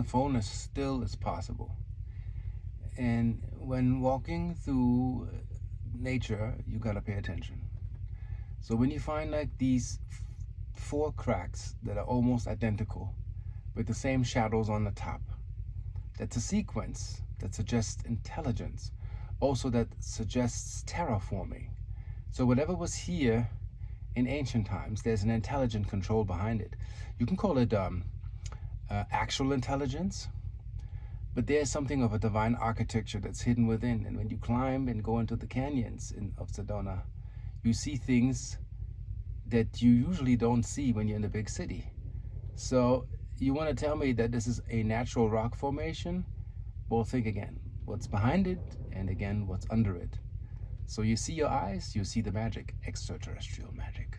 the phone as still as possible. And when walking through nature, you gotta pay attention. So when you find like these four cracks that are almost identical with the same shadows on the top, that's a sequence that suggests intelligence, also that suggests terraforming. So whatever was here in ancient times, there's an intelligent control behind it. You can call it um, uh, actual intelligence, but there's something of a divine architecture that's hidden within. And when you climb and go into the canyons in, of Sedona, you see things that you usually don't see when you're in a big city. So you want to tell me that this is a natural rock formation? Well, think again. What's behind it, and again, what's under it. So you see your eyes, you see the magic, extraterrestrial magic.